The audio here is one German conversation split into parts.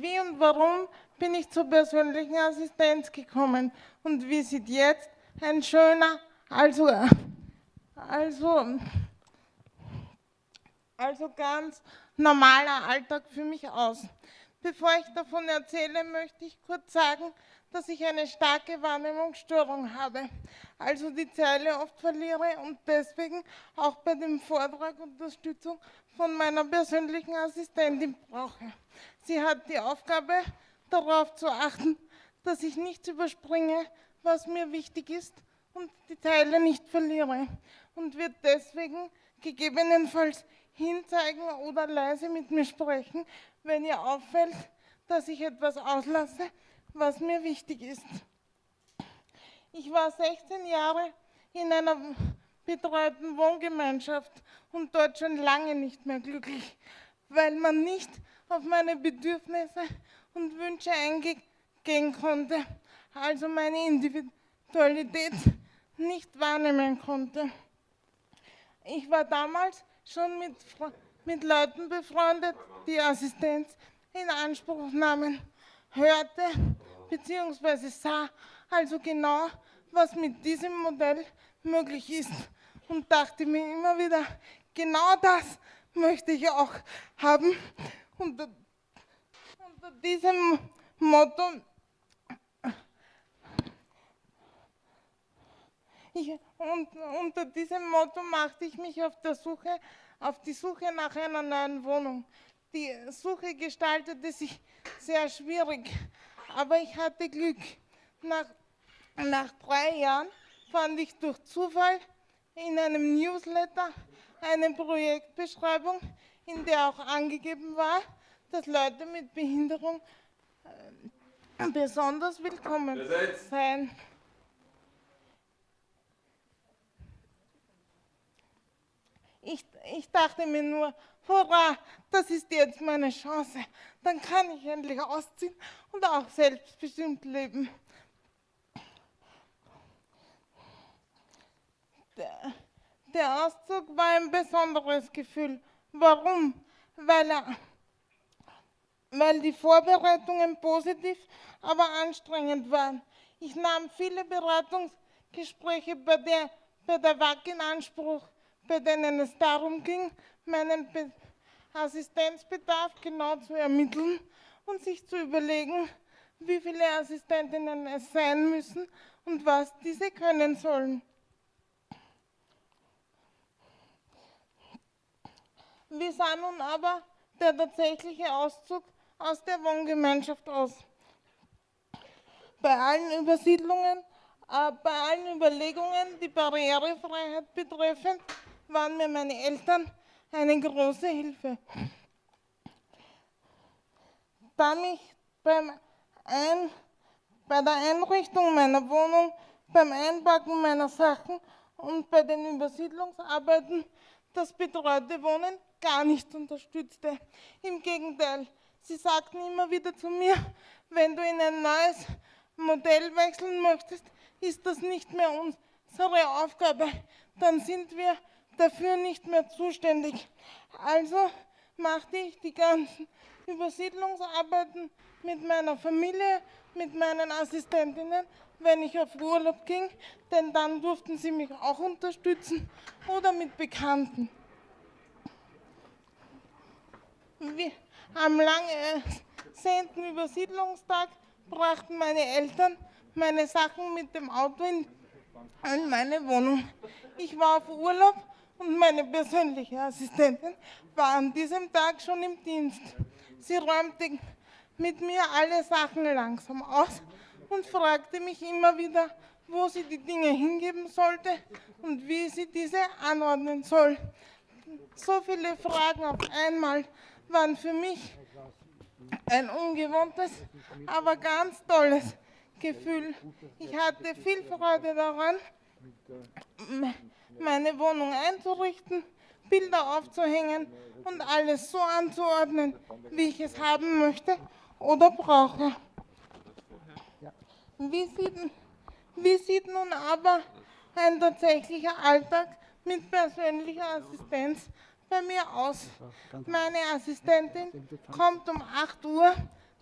Wie und warum bin ich zur persönlichen Assistenz gekommen und wie sieht jetzt ein schöner, also, also, also ganz normaler Alltag für mich aus. Bevor ich davon erzähle, möchte ich kurz sagen, dass ich eine starke Wahrnehmungsstörung habe, also die Zeile oft verliere und deswegen auch bei dem Vortrag Unterstützung von meiner persönlichen Assistentin brauche. Sie hat die Aufgabe, darauf zu achten, dass ich nichts überspringe, was mir wichtig ist und die Teile nicht verliere und wird deswegen gegebenenfalls hinzeigen oder leise mit mir sprechen, wenn ihr auffällt, dass ich etwas auslasse, was mir wichtig ist. Ich war 16 Jahre in einer betreuten Wohngemeinschaft und dort schon lange nicht mehr glücklich, weil man nicht auf meine Bedürfnisse und Wünsche eingehen konnte, also meine Individualität nicht wahrnehmen konnte. Ich war damals schon mit, mit Leuten befreundet, die Assistenz in Anspruch nahmen, hörte bzw. sah also genau, was mit diesem Modell möglich ist und dachte mir immer wieder, genau das möchte ich auch haben. Unter, unter diesem Motto ich, und, unter diesem Motto machte ich mich auf, der Suche, auf die Suche nach einer neuen Wohnung. Die Suche gestaltete sich sehr schwierig, aber ich hatte Glück. Nach, nach drei Jahren fand ich durch Zufall in einem Newsletter eine Projektbeschreibung, in der auch angegeben war, dass Leute mit Behinderung äh, besonders willkommen seien. Ich, ich dachte mir nur, hurra, das ist jetzt meine Chance. Dann kann ich endlich ausziehen und auch selbstbestimmt leben. Der, der Auszug war ein besonderes Gefühl. Warum? Weil, er, weil die Vorbereitungen positiv, aber anstrengend waren. Ich nahm viele Beratungsgespräche bei der, bei der WAG in Anspruch bei denen es darum ging, meinen Be Assistenzbedarf genau zu ermitteln und sich zu überlegen, wie viele Assistentinnen es sein müssen und was diese können sollen. Wie sah nun aber der tatsächliche Auszug aus der Wohngemeinschaft aus? Bei allen Übersiedlungen, äh, bei allen Überlegungen, die Barrierefreiheit betreffen, waren mir meine Eltern eine große Hilfe. Da mich beim Ein, bei der Einrichtung meiner Wohnung, beim Einpacken meiner Sachen und bei den Übersiedlungsarbeiten das betreute Wohnen gar nicht unterstützte. Im Gegenteil, sie sagten immer wieder zu mir, wenn du in ein neues Modell wechseln möchtest, ist das nicht mehr unsere Aufgabe. Dann sind wir dafür nicht mehr zuständig. Also machte ich die ganzen Übersiedlungsarbeiten mit meiner Familie, mit meinen Assistentinnen, wenn ich auf Urlaub ging, denn dann durften sie mich auch unterstützen oder mit Bekannten. Am lang ersehnten Übersiedlungstag brachten meine Eltern meine Sachen mit dem Auto in, in meine Wohnung. Ich war auf Urlaub und meine persönliche Assistentin war an diesem Tag schon im Dienst. Sie räumte mit mir alle Sachen langsam aus und fragte mich immer wieder, wo sie die Dinge hingeben sollte und wie sie diese anordnen soll. So viele Fragen auf einmal waren für mich ein ungewohntes, aber ganz tolles Gefühl. Ich hatte viel Freude daran, meine Wohnung einzurichten, Bilder aufzuhängen und alles so anzuordnen, wie ich es haben möchte oder brauche. Wie sieht, wie sieht nun aber ein tatsächlicher Alltag mit persönlicher Assistenz bei mir aus? Meine Assistentin kommt um 8 Uhr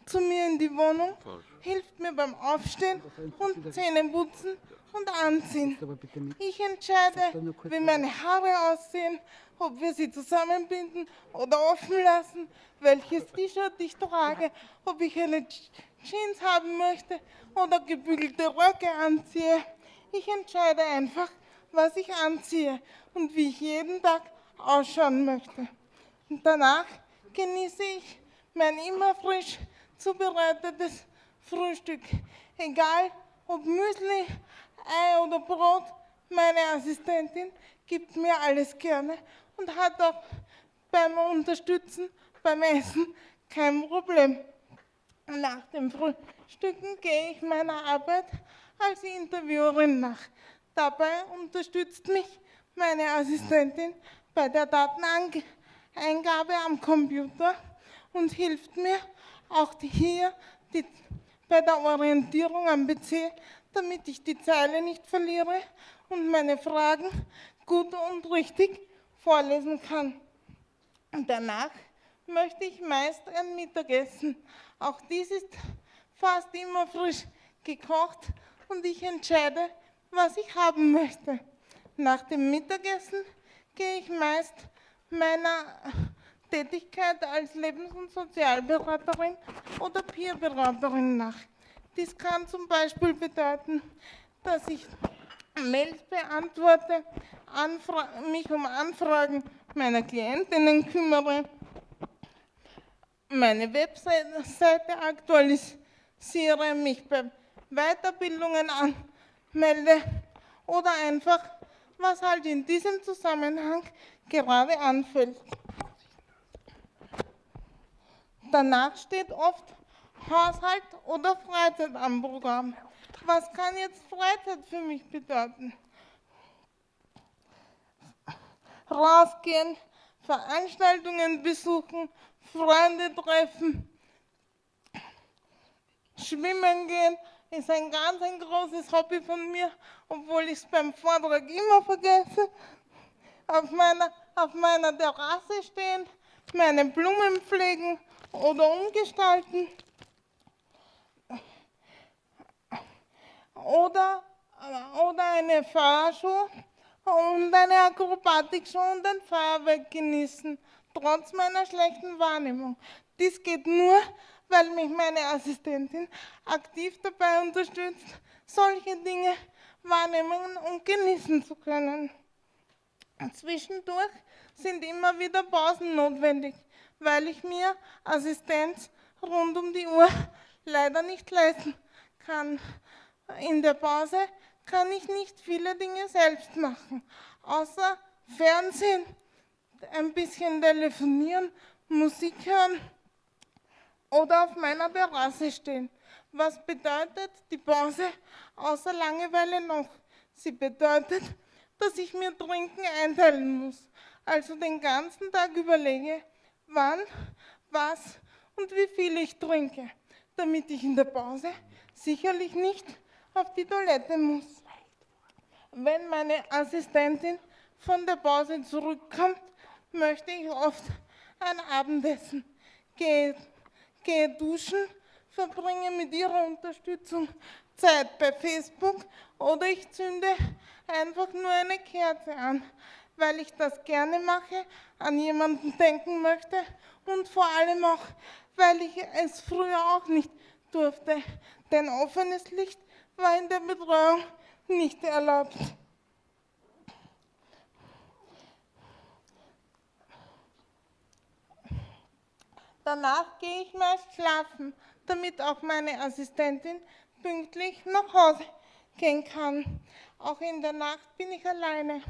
zu mir in die Wohnung, hilft mir beim Aufstehen und Zähneputzen und Anziehen. Ich entscheide, wie meine Haare aussehen, ob wir sie zusammenbinden oder offen lassen, welches T-Shirt ich trage, ob ich eine Jeans haben möchte oder gebügelte Röcke anziehe. Ich entscheide einfach, was ich anziehe und wie ich jeden Tag ausschauen möchte. Und danach genieße ich mein immer frisch zubereitetes Frühstück. Egal ob Müsli, Ei oder Brot, meine Assistentin gibt mir alles gerne und hat auch beim Unterstützen, beim Essen kein Problem. Nach dem Frühstücken gehe ich meiner Arbeit als Interviewerin nach. Dabei unterstützt mich meine Assistentin bei der Dateneingabe am Computer und hilft mir auch hier die, bei der Orientierung am PC, damit ich die Zeile nicht verliere und meine Fragen gut und richtig vorlesen kann. Danach möchte ich meist ein Mittagessen. Auch dies ist fast immer frisch gekocht und ich entscheide, was ich haben möchte. Nach dem Mittagessen gehe ich meist meiner Tätigkeit als Lebens- und Sozialberaterin oder Peerberaterin nach. Dies kann zum Beispiel bedeuten, dass ich Mails beantworte, mich um Anfragen meiner Klientinnen kümmere, meine Webseite aktualisiere, mich bei Weiterbildungen anmelde oder einfach, was halt in diesem Zusammenhang gerade anfällt. Danach steht oft Haushalt oder Freizeit am Programm. Was kann jetzt Freizeit für mich bedeuten? Rausgehen, Veranstaltungen besuchen, Freunde treffen, schwimmen gehen, ist ein ganz ein großes Hobby von mir, obwohl ich es beim Vortrag immer vergesse. Auf meiner, auf meiner Terrasse stehen, meine Blumen pflegen oder umgestalten. Oder, oder eine Fahrshow und eine Akrobatikshow und ein Feuerwerk genießen, trotz meiner schlechten Wahrnehmung. Dies geht nur, weil mich meine Assistentin aktiv dabei unterstützt, solche Dinge wahrnehmen und genießen zu können. Zwischendurch sind immer wieder Pausen notwendig, weil ich mir Assistenz rund um die Uhr leider nicht leisten kann. In der Pause kann ich nicht viele Dinge selbst machen, außer Fernsehen, ein bisschen telefonieren, Musik hören oder auf meiner Terrasse stehen. Was bedeutet die Pause außer Langeweile noch? Sie bedeutet, dass ich mir Trinken einteilen muss, also den ganzen Tag überlege, wann, was und wie viel ich trinke, damit ich in der Pause sicherlich nicht auf die Toilette muss. Wenn meine Assistentin von der Pause zurückkommt, möchte ich oft ein Abendessen, gehe, gehe duschen, verbringe mit ihrer Unterstützung Zeit bei Facebook oder ich zünde einfach nur eine Kerze an, weil ich das gerne mache, an jemanden denken möchte und vor allem auch, weil ich es früher auch nicht durfte, denn offenes Licht war in der Betreuung nicht erlaubt. Danach gehe ich meist schlafen, damit auch meine Assistentin pünktlich nach Hause gehen kann. Auch in der Nacht bin ich alleine.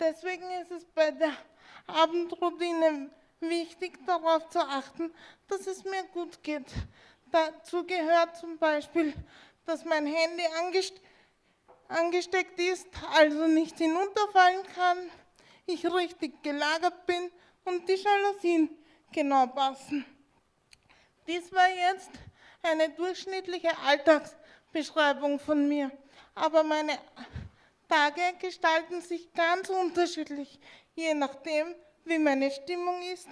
Deswegen ist es bei der Abendroutine wichtig, darauf zu achten, dass es mir gut geht. Dazu gehört zum Beispiel, dass mein Handy angest angesteckt ist, also nicht hinunterfallen kann, ich richtig gelagert bin und die Jalousien genau passen. Dies war jetzt eine durchschnittliche Alltagsbeschreibung von mir, aber meine Tage gestalten sich ganz unterschiedlich, je nachdem, wie meine Stimmung ist,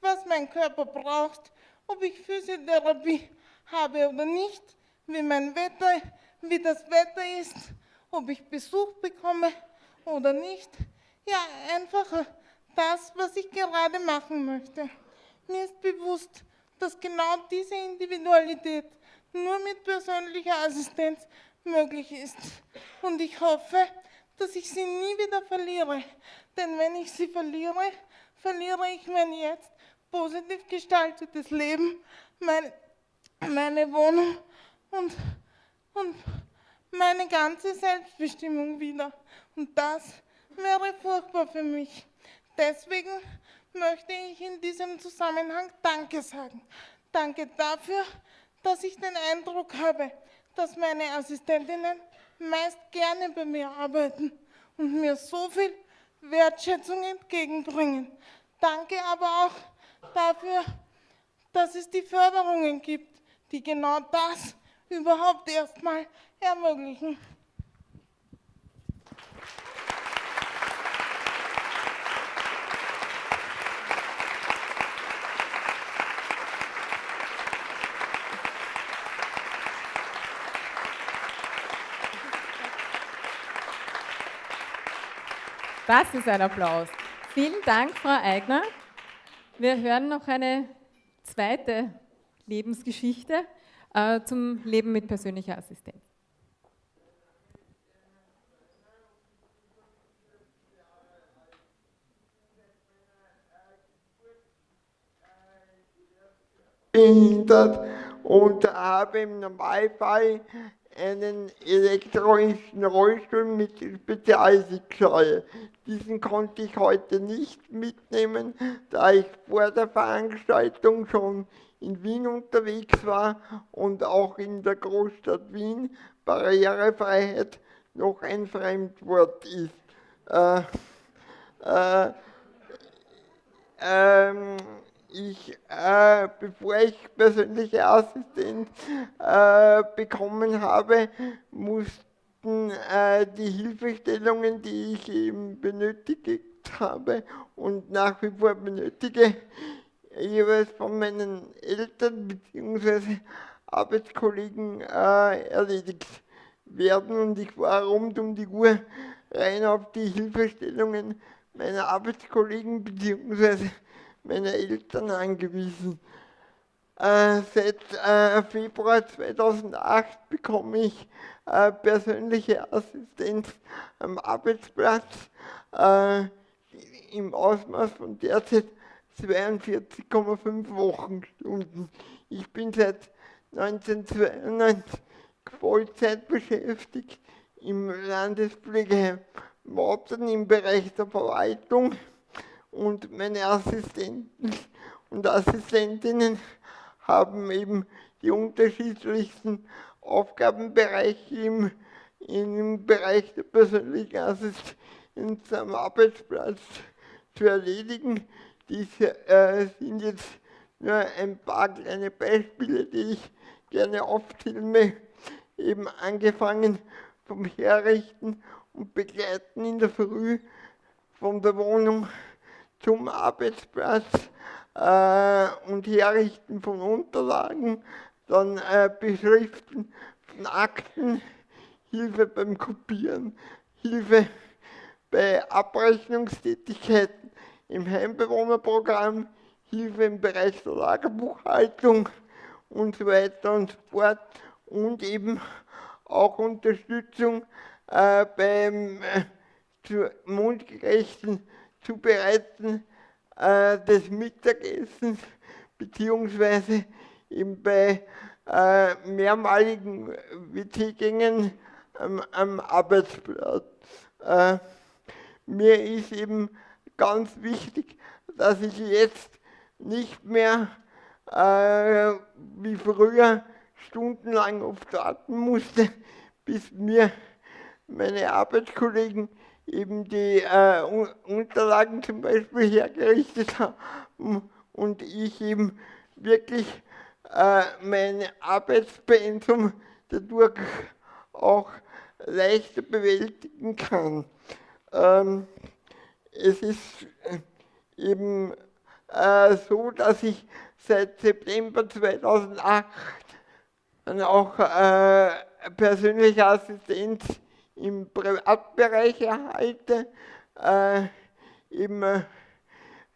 was mein Körper braucht, ob ich Physiotherapie habe oder nicht, wie mein Wetter, wie das Wetter ist, ob ich Besuch bekomme oder nicht. Ja, einfach das, was ich gerade machen möchte. Mir ist bewusst, dass genau diese Individualität nur mit persönlicher Assistenz möglich ist. Und ich hoffe, dass ich sie nie wieder verliere. Denn wenn ich sie verliere, verliere ich mein jetzt positiv gestaltetes Leben, mein, meine Wohnung und, und meine ganze Selbstbestimmung wieder. Und das wäre furchtbar für mich. Deswegen möchte ich in diesem Zusammenhang Danke sagen. Danke dafür, dass ich den Eindruck habe, dass meine Assistentinnen meist gerne bei mir arbeiten und mir so viel Wertschätzung entgegenbringen. Danke aber auch dafür, dass es die Förderungen gibt, die genau das überhaupt erstmal ermöglichen. Das ist ein Applaus. Vielen Dank, Frau Eigner. Wir hören noch eine zweite Lebensgeschichte äh, zum Leben mit persönlicher Assistenz. behindert und habe im Normalfall einen elektronischen Rollstuhl mit Spezialsitzschale. Diesen konnte ich heute nicht mitnehmen, da ich vor der Veranstaltung schon in Wien unterwegs war und auch in der Großstadt Wien Barrierefreiheit noch ein Fremdwort ist. Äh, äh, ähm, ich, äh, bevor ich persönliche Assistenz äh, bekommen habe, mussten äh, die Hilfestellungen, die ich eben benötigt habe und nach wie vor benötige, jeweils von meinen Eltern bzw. Arbeitskollegen äh, erledigt werden und ich war rund um die Uhr rein auf die Hilfestellungen meiner Arbeitskollegen bzw meine Eltern angewiesen. Äh, seit äh, Februar 2008 bekomme ich äh, persönliche Assistenz am Arbeitsplatz äh, im Ausmaß von derzeit 42,5 Wochenstunden. Ich bin seit 1992 Vollzeit beschäftigt im Landespflegeheim Mautern im Bereich der Verwaltung und meine Assistenten und Assistentinnen haben eben die unterschiedlichsten Aufgabenbereiche im, im Bereich der persönlichen Assistenz am Arbeitsplatz zu erledigen. Diese äh, sind jetzt nur ein paar kleine Beispiele, die ich gerne aufzähle, eben angefangen vom Herrichten und Begleiten in der Früh von der Wohnung zum Arbeitsplatz äh, und Herrichten von Unterlagen, dann äh, Beschriften von Akten, Hilfe beim Kopieren, Hilfe bei Abrechnungstätigkeiten im Heimbewohnerprogramm, Hilfe im Bereich der Lagerbuchhaltung und so weiter und so fort. Und eben auch Unterstützung äh, beim äh, mundgerechten Zubereiten äh, des Mittagessens beziehungsweise eben bei äh, mehrmaligen WC-Gängen am, am, Arbeitsplatz. Äh, mir ist eben ganz wichtig, dass ich jetzt nicht mehr äh, wie früher stundenlang oft warten musste, bis mir meine Arbeitskollegen eben die äh, Unterlagen zum Beispiel hergerichtet haben und ich eben wirklich äh, mein Arbeitspensum dadurch auch leichter bewältigen kann. Ähm, es ist eben äh, so, dass ich seit September 2008 dann auch äh, persönliche Assistenz im Privatbereich erhalte. Äh, eben, äh,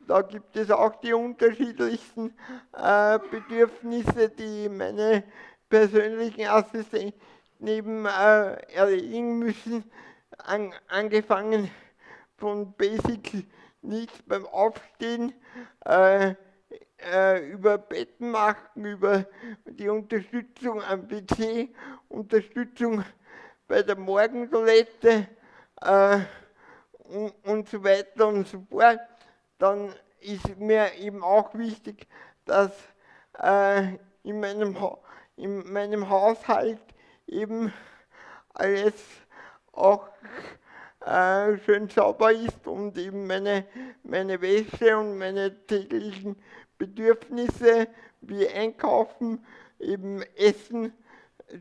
da gibt es auch die unterschiedlichsten äh, Bedürfnisse, die meine persönlichen Assistenten neben äh, erledigen müssen, an, angefangen von Basic Needs beim Aufstehen, äh, über Betten machen, über die Unterstützung am PC, Unterstützung bei der Morgentoilette äh, und, und so weiter und so fort. Dann ist mir eben auch wichtig, dass äh, in, meinem in meinem Haushalt eben alles auch äh, schön sauber ist und eben meine, meine Wäsche und meine täglichen Bedürfnisse wie Einkaufen, eben Essen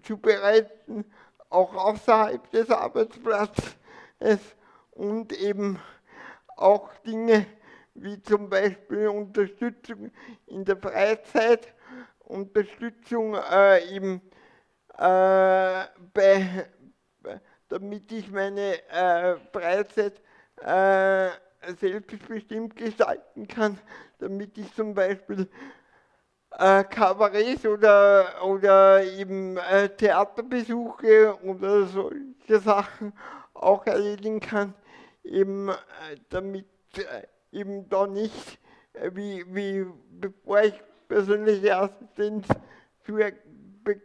zubereiten, auch außerhalb des Arbeitsplatzes und eben auch Dinge wie zum Beispiel Unterstützung in der Freizeit, Unterstützung äh, eben äh, bei, damit ich meine äh, Freizeit äh, selbstbestimmt gestalten kann, damit ich zum Beispiel äh, Kabarets oder, oder eben äh, Theaterbesuche oder solche Sachen auch erledigen kann, eben äh, damit äh, eben da nicht, äh, wie, wie bevor ich persönliche Assistenz zu, be,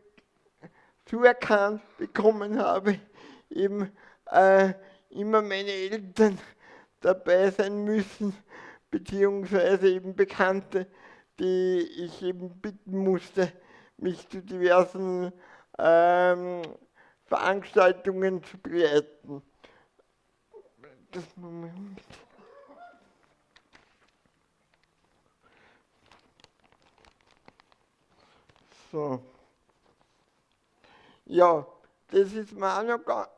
zuerkannt bekommen habe, eben äh, immer meine Eltern dabei sein müssen, beziehungsweise eben Bekannte, die ich eben bitten musste, mich zu diversen ähm, Veranstaltungen zu begleiten. Das Moment. So. Ja, das ist mir auch noch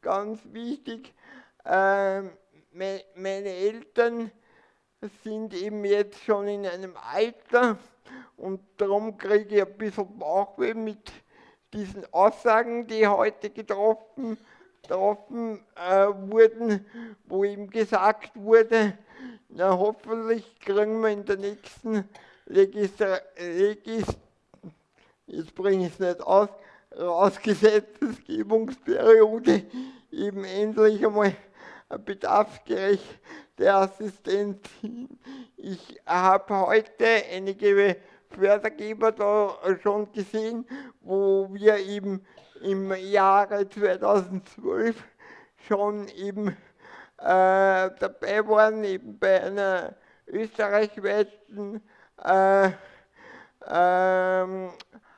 ganz wichtig. Ähm, meine Eltern sind eben jetzt schon in einem Alter und darum kriege ich ein bisschen Bauchweh mit diesen Aussagen, die heute getroffen, getroffen äh, wurden, wo ihm gesagt wurde, na hoffentlich kriegen wir in der nächsten Legistra Legis jetzt bringe ich es nicht aus, Rausgesetzgebungsperiode eben endlich einmal bedarfsgerechte Assistenz. Ich habe heute einige Fördergeber da schon gesehen, wo wir eben im Jahre 2012 schon eben äh, dabei waren, eben bei einer österreichweiten äh, ähm,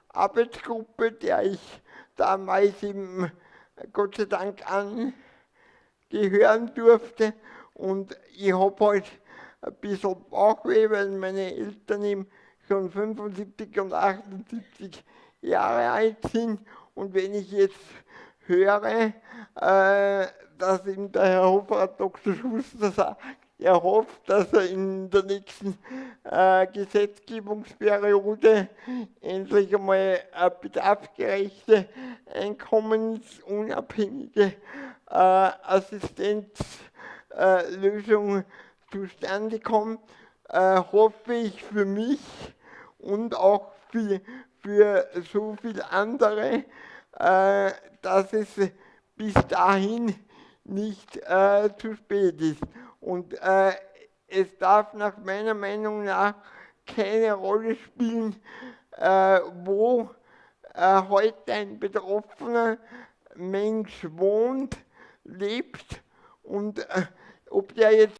Arbeitsgruppe, der ich damals eben Gott sei Dank angehören durfte. Und ich habe halt ein bisschen Bauchweh, weil meine Eltern eben schon 75 und 78 Jahre alt sind. Und wenn ich jetzt höre, äh, dass eben der Herr Hofrat Dr. Schuster sagt, er hofft, dass er in der nächsten äh, Gesetzgebungsperiode endlich einmal eine bedarfsgerechte, einkommensunabhängige äh, Assistenzlösung äh, zustande kommt, äh, hoffe ich für mich und auch für, für so viele andere, äh, dass es bis dahin nicht äh, zu spät ist. Und äh, es darf nach meiner Meinung nach keine Rolle spielen, äh, wo heute ein betroffener Mensch wohnt, lebt und äh, ob der jetzt